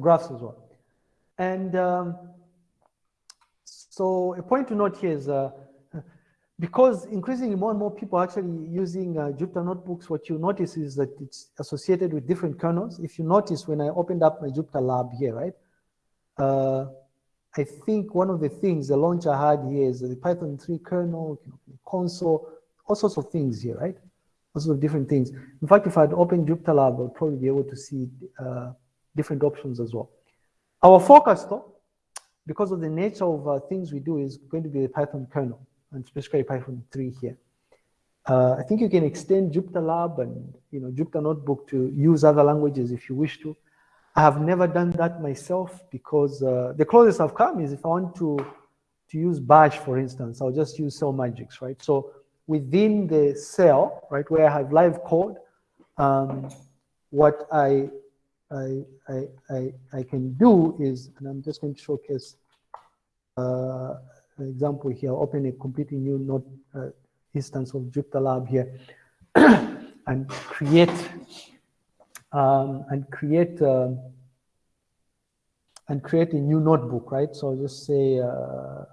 graphs as well. And um, so a point to note here is uh, because increasingly more and more people are actually using uh, Jupyter notebooks, what you notice is that it's associated with different kernels. If you notice when I opened up my Jupyter lab here, right? Uh, I think one of the things, the launch I had here is the Python 3 kernel, console, all sorts of things here, right? All sorts of different things. In fact, if I'd opened Jupyter lab, I'd probably be able to see uh, different options as well. Our focus though, because of the nature of uh, things we do is going to be the Python kernel and specifically Python 3 here. Uh, I think you can extend Jupyter Lab and you know Jupyter Notebook to use other languages if you wish to. I have never done that myself because uh, the closest I've come is if I want to to use Bash, for instance, I'll just use Cell Magics, right? So within the cell, right, where I have live code, um, what I, I, I, I, can do is, and I'm just going to showcase uh, example here, open a completely new node uh, instance of Jupyter Lab here, and create um, and create um, and create a new notebook, right? So I'll just say uh,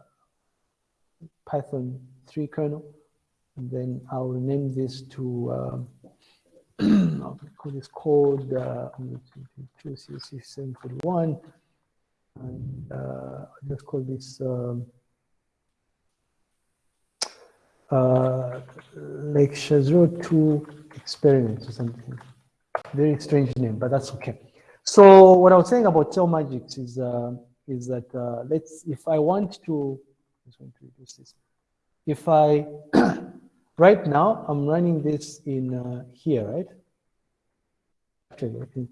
Python 3 kernel, and then I'll rename this to um, I'll call this code uh, 741, and uh, just call this. Um, uh, like Shazro 2 experiment or something. Very strange name, but that's okay. So what I was saying about Cell Magics is uh, is that uh, let's if I want to, to reduce this. If I right now I'm running this in uh, here, right? Actually,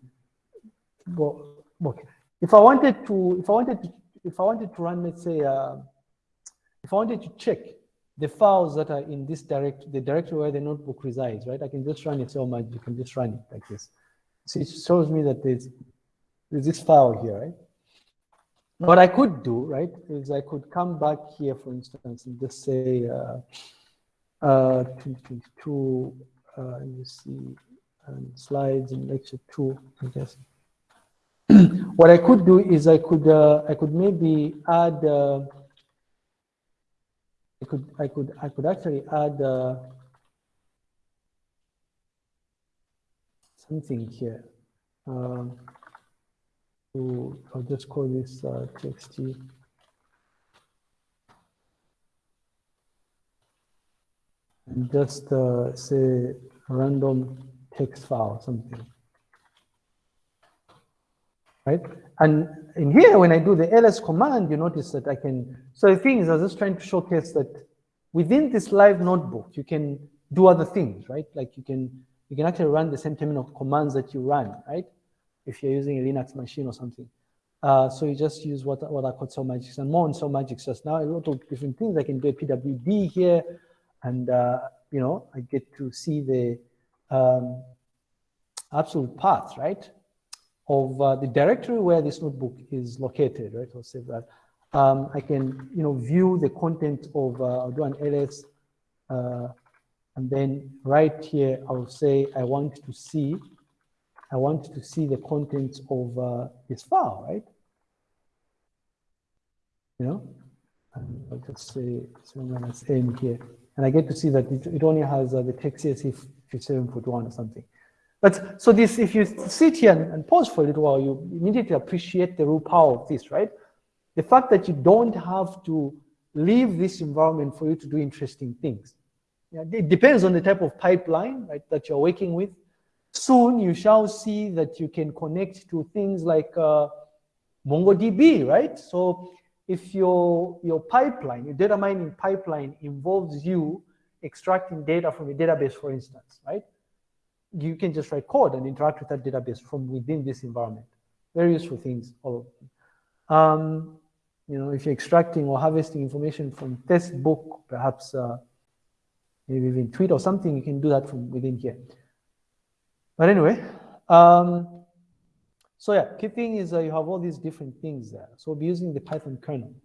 well, okay. If I wanted to, if I wanted to, if I wanted to run, let's say, uh, if I wanted to check the files that are in this direct, the directory where the notebook resides, right? I can just run it so much, you can just run it like this. So it shows me that there's, there's this file here, right? What I could do, right, is I could come back here, for instance, and just say uh, uh, 2022, uh, you see, and slides in lecture two, I guess. what I could do is I could, uh, I could maybe add uh, I could I could I could actually add uh, something here. Um, to, I'll just call this uh, txt. Just uh, say random text file, something. Right? And in here, when I do the ls command, you notice that I can, so the thing is, I was just trying to showcase that within this live notebook, you can do other things, right? Like you can, you can actually run the same terminal commands that you run, right? If you're using a Linux machine or something. Uh, so you just use what, what I call Cell Magics and more on Cell Magics just now. A lot of different things. I can do a PWD here and, uh, you know, I get to see the um, absolute path, right? of uh, the directory where this notebook is located, right? I'll save that. Um, I can, you know, view the content of, uh, I'll do an ls, uh, and then right here, I'll say I want to see, I want to see the contents of uh, this file, right? You know, I'll just say so minus n here, and I get to see that it, it only has uh, the text CSV 5741 or something. But so this, if you sit here and, and pause for a little while, you immediately appreciate the real power of this, right? The fact that you don't have to leave this environment for you to do interesting things. Yeah, it depends on the type of pipeline right, that you're working with. Soon you shall see that you can connect to things like uh, MongoDB, right? So if your, your pipeline, your data mining pipeline involves you extracting data from a database, for instance, right? you can just write code and interact with that database from within this environment. Very useful things, all of them. Um, you know, if you're extracting or harvesting information from Facebook, perhaps uh, maybe even tweet or something, you can do that from within here. But anyway, um, so yeah, key thing is uh, you have all these different things there. So we'll be using the Python kernel.